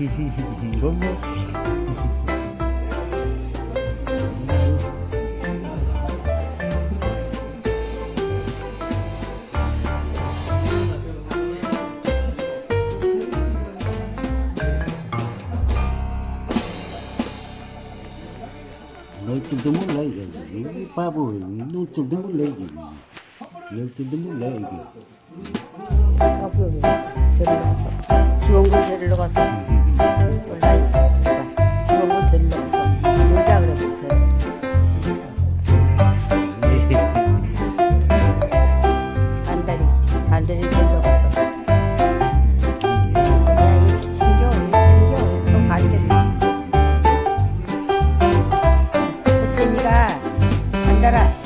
이건 뭐 널 줄도 몰라 이게. 이 바보 널 줄도 몰라 이게. 널 줄도 몰라 이게. 아, 수원군 데리러 갔어. galera.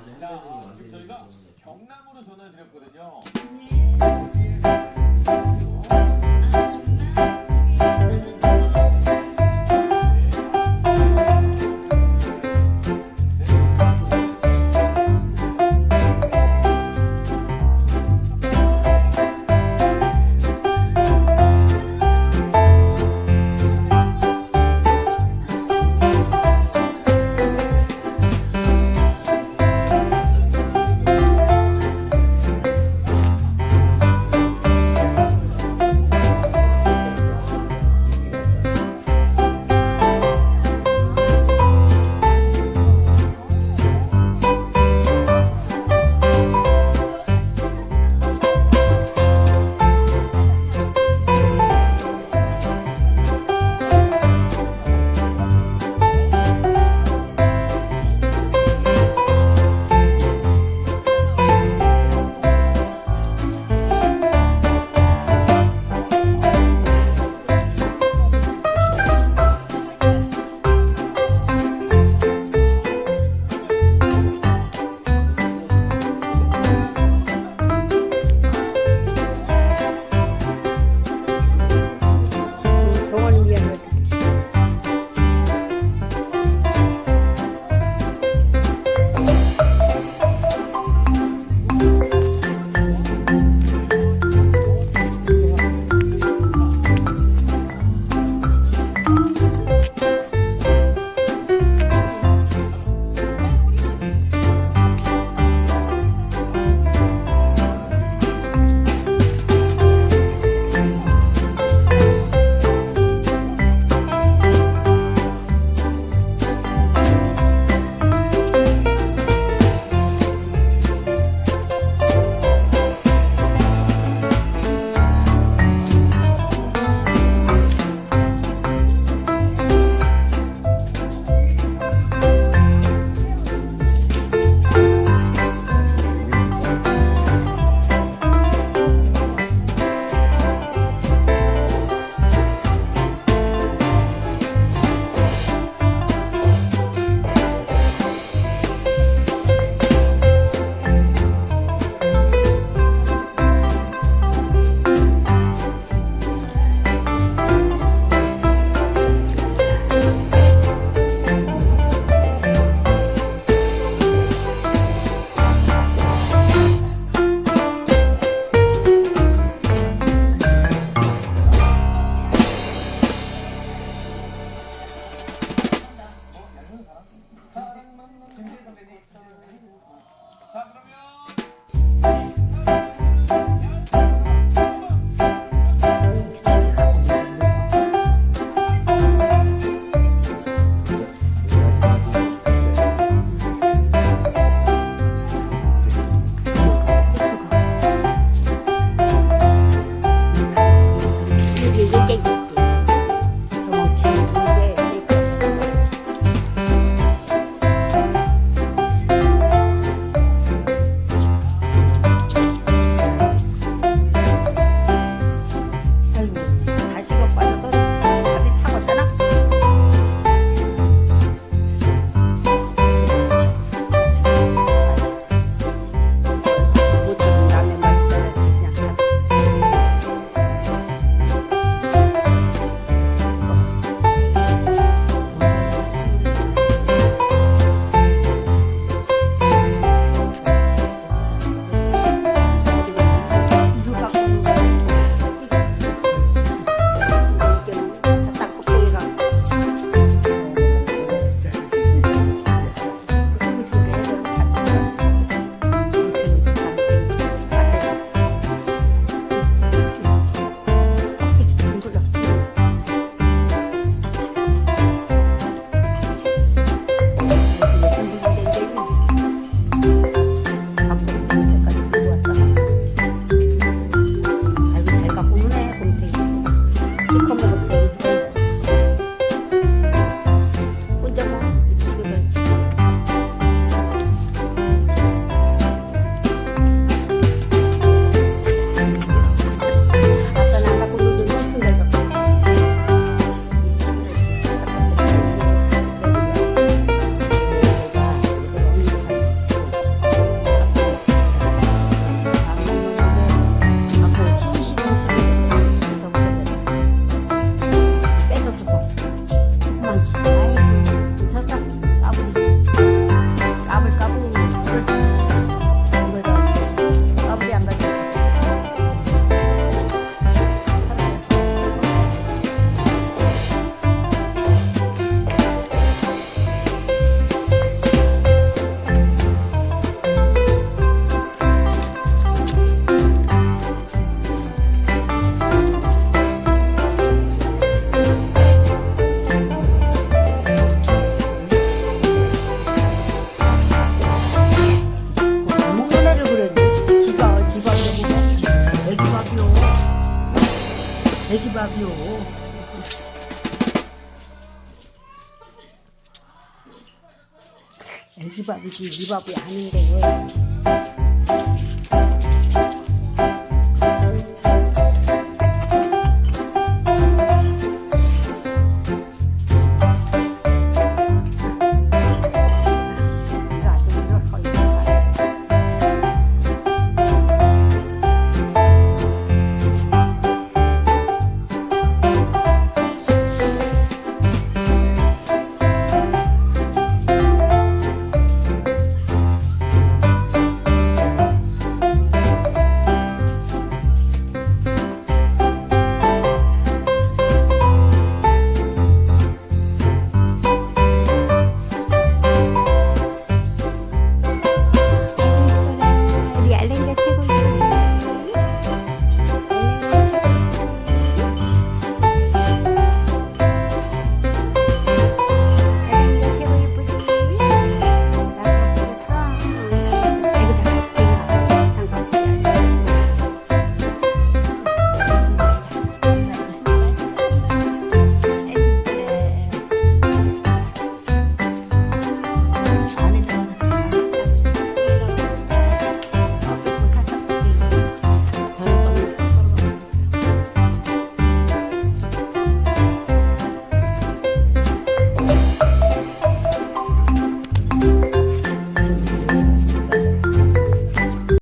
아, 자, 지금 저희가 경남으로 전화를 드렸거든요. 네. que babiou. Ele babiou, ele babiou, ele babiou.